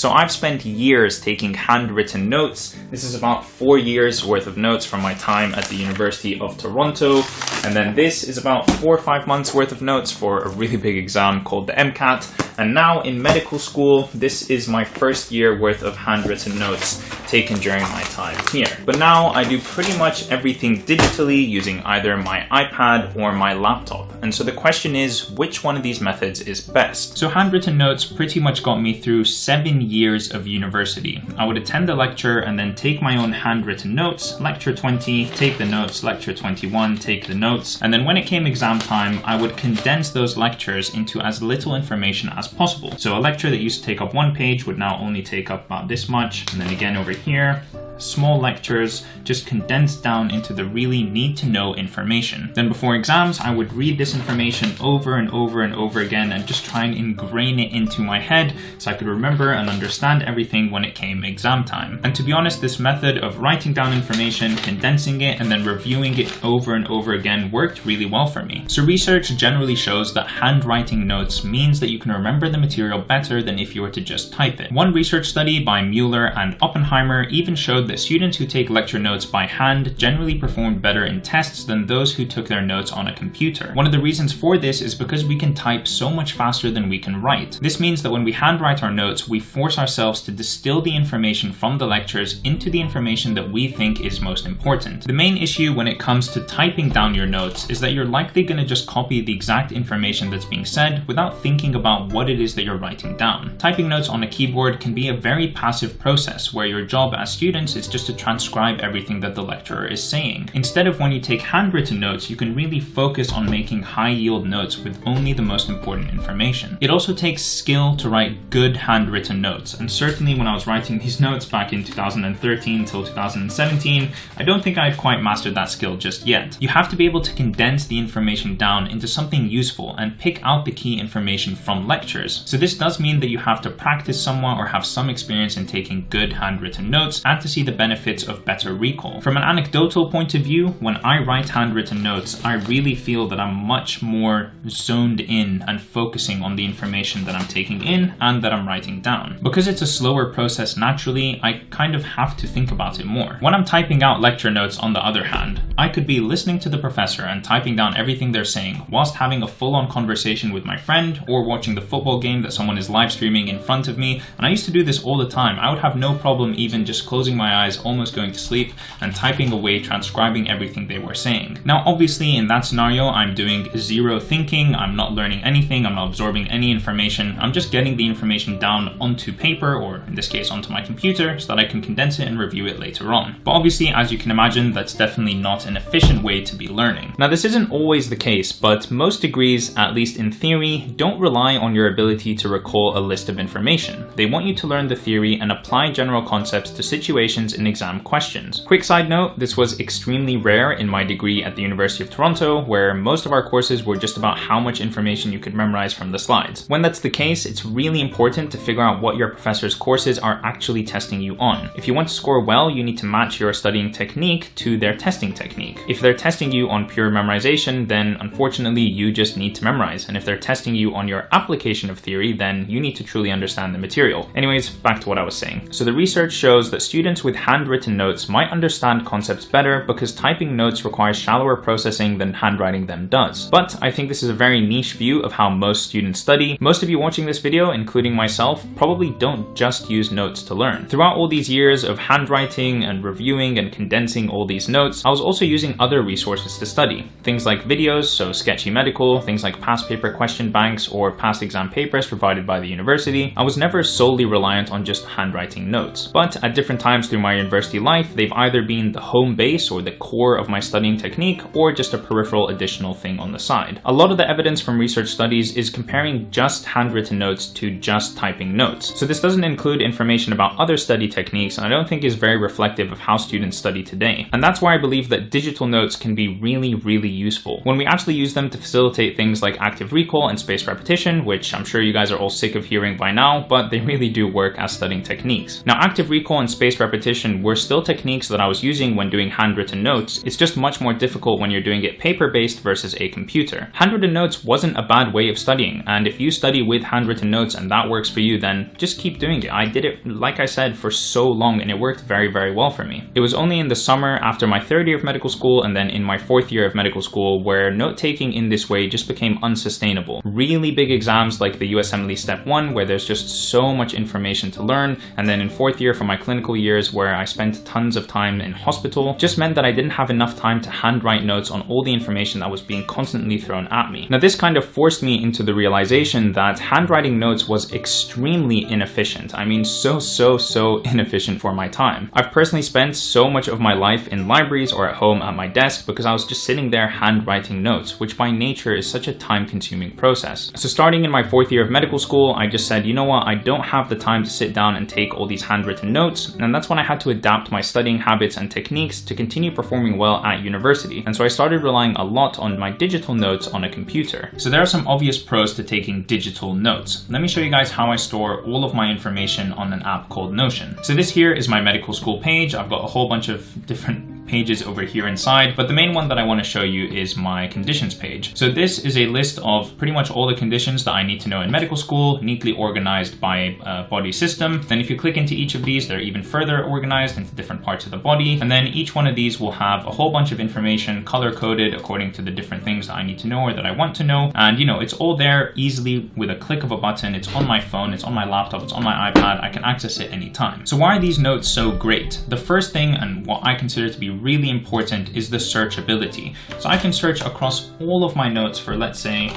So I've spent years taking handwritten notes. This is about four years worth of notes from my time at the University of Toronto. And then this is about four or five months worth of notes for a really big exam called the MCAT. And now in medical school, this is my first year worth of handwritten notes taken during my time here. But now I do pretty much everything digitally using either my iPad or my laptop. And so the question is, which one of these methods is best? So handwritten notes pretty much got me through seven years of university. I would attend the lecture and then take my own handwritten notes, lecture 20, take the notes, lecture 21, take the notes. And then when it came exam time, I would condense those lectures into as little information as possible. So a lecture that used to take up one page would now only take up about this much. And then again over here, small lectures just condensed down into the really need to know information. Then before exams, I would read this information over and over and over again and just try and ingrain it into my head so I could remember and understand everything when it came exam time. And to be honest, this method of writing down information, condensing it, and then reviewing it over and over again worked really well for me. So research generally shows that handwriting notes means that you can remember the material better than if you were to just type it. One research study by Mueller and Oppenheimer even showed that students who take lecture notes by hand generally performed better in tests than those who took their notes on a computer. One of the reasons for this is because we can type so much faster than we can write. This means that when we handwrite our notes, we force ourselves to distill the information from the lectures into the information that we think is most important. The main issue when it comes to typing down your notes is that you're likely going to just copy the exact information that's being said without thinking about what it is that you're writing down. Typing notes on a keyboard can be a very passive process where your job as students is just to transcribe everything that the lecturer is saying. Instead of when you take handwritten notes, you can really focus on making high yield notes with only the most important information. It also takes skill to write good handwritten notes, and certainly when I was writing these notes back in 2013 till 2017, I don't think I had quite mastered that skill just yet. You have to be able to condense the information down into something useful and pick out the key information from lectures. So this does mean that you have to practice somewhat or have some experience in taking good handwritten notes and to see the benefits of better recall. From an anecdotal point of view, when I write handwritten notes, I really feel that I'm much more zoned in and focusing on the information that I'm taking in and that I'm writing down. Because it's a slower process naturally, I kind of have to think about it more. When I'm typing out lecture notes on the other hand, I could be listening to the professor and typing down everything they're saying whilst having a full-on conversation with my friend or watching the football game that someone is live streaming in front of me. And I used to do this all the time. I would have no problem even just closing my eyes, almost going to sleep and typing away, transcribing everything they were saying. Now, obviously in that scenario, I'm doing zero thinking. I'm not learning anything. I'm not absorbing any information. I'm just getting the information down onto paper or in this case onto my computer so that I can condense it and review it later on. But obviously, as you can imagine, that's definitely not an efficient way to be learning. Now, this isn't always the case, but most degrees, at least in theory, don't rely on your ability to recall a list of information. They want you to learn the theory and apply general concepts to situations in exam questions. Quick side note, this was extremely rare in my degree at the University of Toronto, where most of our courses were just about how much information you could memorize from the slides. When that's the case, it's really important to figure out what your professor's courses are actually testing you on. If you want to score well, you need to match your studying technique to their testing technique. If they're testing you on pure memorization, then unfortunately you just need to memorize. And if they're testing you on your application of theory, then you need to truly understand the material. Anyways, back to what I was saying. So the research shows that students with handwritten notes might understand concepts better because typing notes requires shallower processing than handwriting them does. But I think this is a very niche view of how most students study. Most of you watching this video, including myself, probably don't just use notes to learn. Throughout all these years of handwriting and reviewing and condensing all these notes, I was also using other resources to study. Things like videos, so Sketchy Medical, things like past paper question banks or past exam papers provided by the university. I was never solely reliant on just handwriting notes. But at different times through my university life, they've either been the home base or the core of my studying technique or just a peripheral additional thing on the side. A lot of the evidence from research studies is comparing just handwritten notes to just typing notes. So this doesn't include information about other study techniques and I don't think is very reflective of how students study today. And that's why I believe that digital notes can be really, really useful. When we actually use them to facilitate things like active recall and spaced repetition, which I'm sure you guys are all sick of hearing by now, but they really do work as studying techniques. Now, active recall and spaced repetition repetition were still techniques that I was using when doing handwritten notes. It's just much more difficult when you're doing it paper-based versus a computer. Handwritten notes wasn't a bad way of studying, and if you study with handwritten notes and that works for you, then just keep doing it. I did it, like I said, for so long and it worked very, very well for me. It was only in the summer after my third year of medical school and then in my fourth year of medical school where note-taking in this way just became unsustainable. Really big exams like the USMLE Step 1 where there's just so much information to learn, and then in fourth year for my clinical years where I spent tons of time in hospital, just meant that I didn't have enough time to handwrite notes on all the information that was being constantly thrown at me. Now this kind of forced me into the realization that handwriting notes was extremely inefficient. I mean so, so, so inefficient for my time. I've personally spent so much of my life in libraries or at home at my desk because I was just sitting there handwriting notes, which by nature is such a time consuming process. So starting in my fourth year of medical school, I just said, you know what, I don't have the time to sit down and take all these handwritten notes. And that's when I had to adapt my studying habits and techniques to continue performing well at university. And so I started relying a lot on my digital notes on a computer. So there are some obvious pros to taking digital notes. Let me show you guys how I store all of my information on an app called Notion. So this here is my medical school page. I've got a whole bunch of different pages over here inside, but the main one that I want to show you is my conditions page. So this is a list of pretty much all the conditions that I need to know in medical school, neatly organized by uh, body system. Then if you click into each of these, they're even further organized into different parts of the body. And then each one of these will have a whole bunch of information color coded according to the different things that I need to know or that I want to know. And you know, it's all there easily with a click of a button. It's on my phone, it's on my laptop, it's on my iPad. I can access it anytime. So why are these notes so great? The first thing and what I consider to be really important is the searchability. So I can search across all of my notes for, let's say,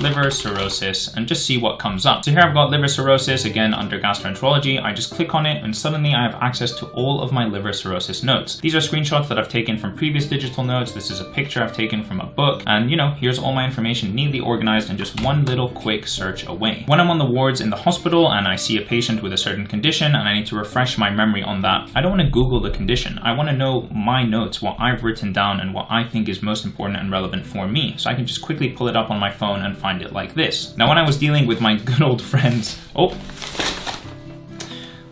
liver cirrhosis and just see what comes up. So here I've got liver cirrhosis again under gastroenterology. I just click on it and suddenly I have access to all of my liver cirrhosis notes. These are screenshots that I've taken from previous digital notes. This is a picture I've taken from a book. And you know, here's all my information neatly organized and just one little quick search away. When I'm on the wards in the hospital and I see a patient with a certain condition and I need to refresh my memory on that, I don't want to Google the condition. I want to know my notes, what I've written down and what I think is most important and relevant for me. So I can just quickly pull it up on my phone and find it like this. Now when I was dealing with my good old friends, oh,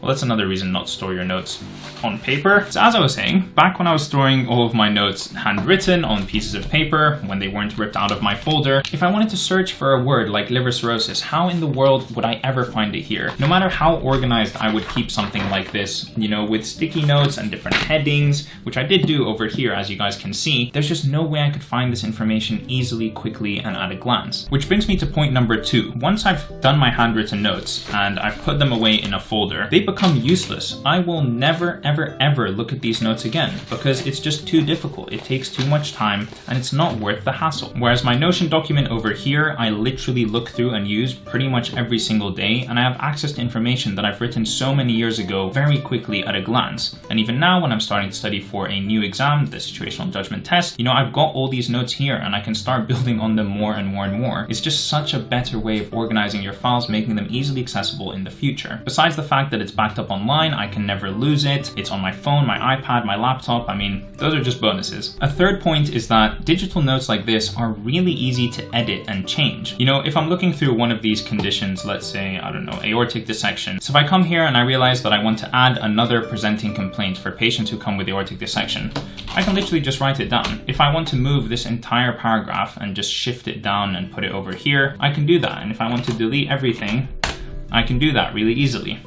well that's another reason not to store your notes on paper. So as I was saying, back when I was storing all of my notes handwritten on pieces of paper, when they weren't ripped out of my folder, if I wanted to search for a word like liver cirrhosis, how in the world would I ever find it here? No matter how organized I would keep something like this, you know, with sticky notes and different headings, which I did do over here, as you guys can see, there's just no way I could find this information easily, quickly, and at a glance. Which brings me to point number two. Once I've done my handwritten notes and I've put them away in a folder, they become useless. I will never, ever, ever look at these notes again because it's just too difficult. It takes too much time and it's not worth the hassle. Whereas my Notion document over here, I literally look through and use pretty much every single day and I have access to information that I've written so many years ago very quickly at a glance. And even now when I'm starting to study for a new exam, the situational judgment test, you know, I've got all these notes here and I can start building on them more and more and more. It's just such a better way of organizing your files, making them easily accessible in the future. Besides the fact that it's backed up online, I can never lose it. It's on my phone, my iPad, my laptop. I mean, those are just bonuses. A third point is that digital notes like this are really easy to edit and change. You know, if I'm looking through one of these conditions, let's say, I don't know, aortic dissection. So if I come here and I realize that I want to add another presenting complaint for patients who come with aortic dissection, I can literally just write it down. If I want to move this entire paragraph and just shift it down and put it over here, I can do that. And if I want to delete everything, I can do that really easily.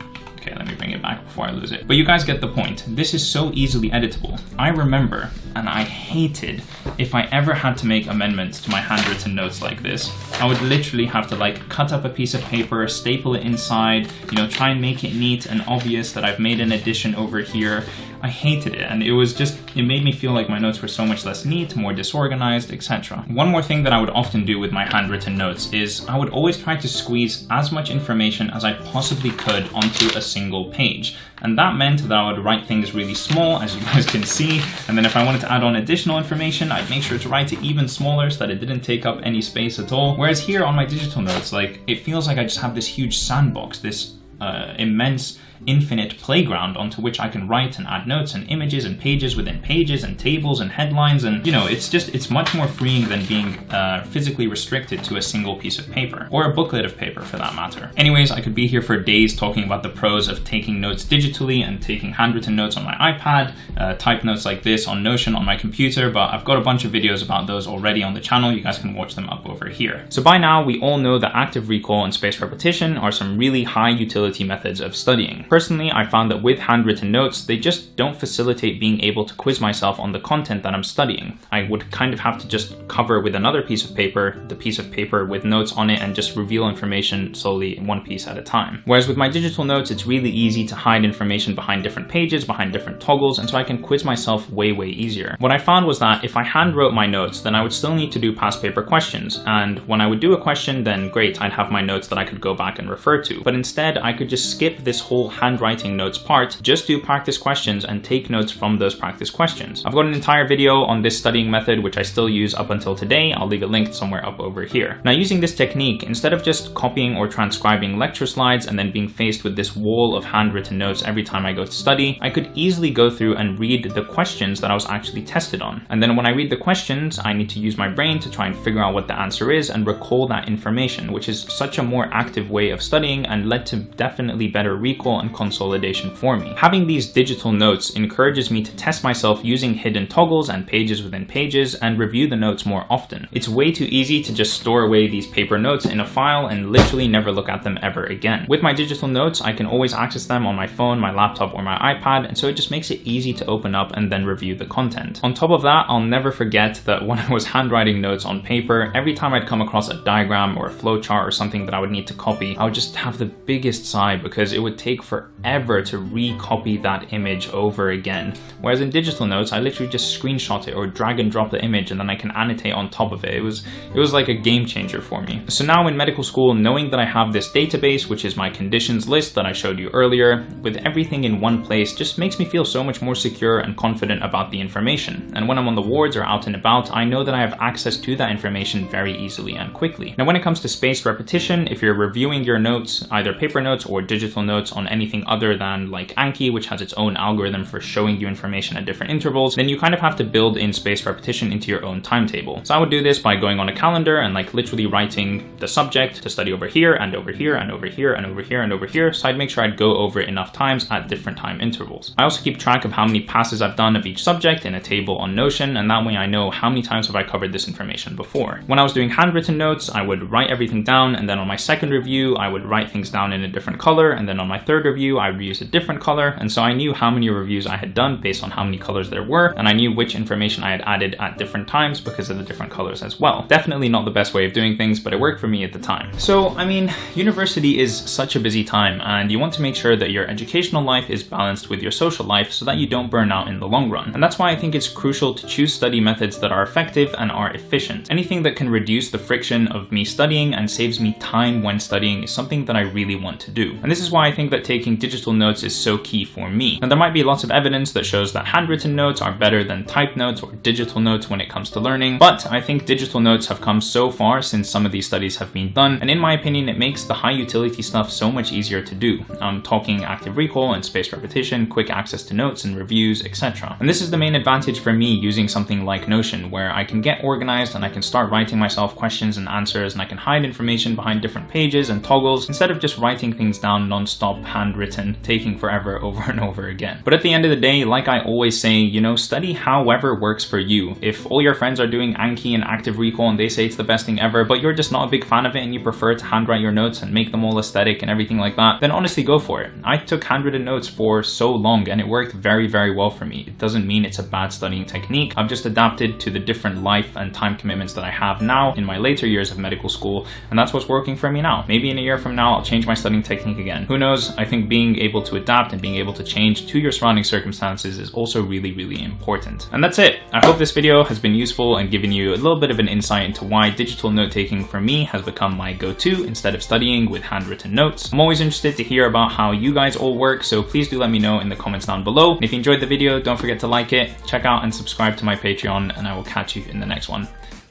Okay, let me bring it back before I lose it. But you guys get the point. This is so easily editable. I remember, and I hated, if I ever had to make amendments to my handwritten notes like this. I would literally have to like cut up a piece of paper, staple it inside, you know, try and make it neat and obvious that I've made an addition over here. I hated it and it was just, it made me feel like my notes were so much less neat, more disorganized, etc. One more thing that I would often do with my handwritten notes is I would always try to squeeze as much information as I possibly could onto a single page. And that meant that I would write things really small, as you guys can see. And then if I wanted to add on additional information, I'd make sure to write it even smaller so that it didn't take up any space at all. Whereas here on my digital notes, like it feels like I just have this huge sandbox, this uh, immense infinite playground onto which I can write and add notes and images and pages within pages and tables and headlines. And, you know, it's just, it's much more freeing than being uh, physically restricted to a single piece of paper or a booklet of paper for that matter. Anyways, I could be here for days talking about the pros of taking notes digitally and taking handwritten notes on my iPad, uh, type notes like this on Notion on my computer, but I've got a bunch of videos about those already on the channel. You guys can watch them up over here. So by now, we all know that active recall and spaced repetition are some really high utility methods of studying. Personally, I found that with handwritten notes, they just don't facilitate being able to quiz myself on the content that I'm studying. I would kind of have to just cover with another piece of paper, the piece of paper with notes on it and just reveal information in one piece at a time. Whereas with my digital notes, it's really easy to hide information behind different pages, behind different toggles, and so I can quiz myself way, way easier. What I found was that if I hand wrote my notes, then I would still need to do past paper questions. And when I would do a question, then great, I'd have my notes that I could go back and refer to. But instead, I could just skip this whole handwriting notes part, just do practice questions and take notes from those practice questions. I've got an entire video on this studying method, which I still use up until today. I'll leave it linked somewhere up over here. Now using this technique, instead of just copying or transcribing lecture slides and then being faced with this wall of handwritten notes every time I go to study, I could easily go through and read the questions that I was actually tested on. And then when I read the questions, I need to use my brain to try and figure out what the answer is and recall that information, which is such a more active way of studying and led to definitely better recall and consolidation for me. Having these digital notes encourages me to test myself using hidden toggles and pages within pages and review the notes more often. It's way too easy to just store away these paper notes in a file and literally never look at them ever again. With my digital notes, I can always access them on my phone, my laptop, or my iPad, and so it just makes it easy to open up and then review the content. On top of that, I'll never forget that when I was handwriting notes on paper, every time I'd come across a diagram or a flowchart or something that I would need to copy, I would just have the biggest sigh because it would take forever to recopy that image over again. Whereas in digital notes, I literally just screenshot it or drag and drop the image and then I can annotate on top of it. It was, it was like a game changer for me. So now in medical school, knowing that I have this database, which is my conditions list that I showed you earlier, with everything in one place just makes me feel so much more secure and confident about the information. And when I'm on the wards or out and about, I know that I have access to that information very easily and quickly. Now when it comes to spaced repetition, if you're reviewing your notes, either paper notes or digital notes on anything other than like Anki, which has its own algorithm for showing you information at different intervals, then you kind of have to build in spaced repetition into your own timetable. So I would do this by going on a calendar and like literally writing the subject to study over here and over here and over here and over here and over here. So I'd make sure I'd go over enough times at different time intervals. I also keep track of how many passes I've done of each subject in a table on Notion, and that way I know how many times have I covered this information before. When I was doing handwritten notes, I would write everything down, and then on my second review, I would write things down in a different color, and then on my third review, I would use a different color, and so I knew how many reviews I had done based on how many colors there were, and I knew which information I had added at different times because of the different colors as well. Definitely not the best way of doing things, but it worked for me at the time. So, I mean, university is such a busy time, and you want to make sure that your educational life is balanced with your social life so that you don't burn out in the long run. And that's why I think it's crucial to choose study methods that are effective and are efficient. Anything that can reduce the friction of me studying and saves me time when studying is something that I really want to do. And this is why I think that taking digital notes is so key for me. Now there might be lots of evidence that shows that handwritten notes are better than typed notes or digital notes when it comes to learning, but I think digital notes have come so far since some of these studies have been done, and in my opinion it makes the high utility stuff so much easier to do. I'm talking active recall and spaced repetition, quick access to notes and reviews, etc. And this is the main advantage for me using something like Notion, where I can get organized and I can start writing myself questions and answers and I can hide information behind different pages and toggles instead of just writing things down non-stop handwritten, taking forever over and over again. But at the end of the day, like I always say, you know, study however works for you. If all your friends are doing Anki and active recall and they say it's the best thing ever, but you're just not a big fan of it and you prefer to handwrite your notes and make them all aesthetic and everything like that, then honestly go for it. I took handwritten notes for so long and it worked very, very well for me. It doesn't mean it's a bad studying technique. I've just adapted to the different life and time commitments that I have now in my later years of medical school, and that's what's working for me now. Maybe in a year from now, I'll change my studying technique again. Who knows? I think being able to adapt and being able to change to your surrounding circumstances is also really, really important. And that's it. I hope this video has been useful and given you a little bit of an insight into why digital note taking for me has become my go-to instead of studying with handwritten notes. I'm always interested to hear about how you guys all work, so please do let me know in the comments down below. And if you enjoyed the video, don't forget to like it, check out and subscribe to my Patreon, and I will catch you in the next one.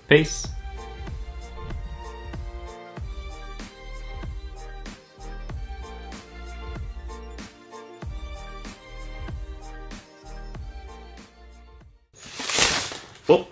Peace. Oh,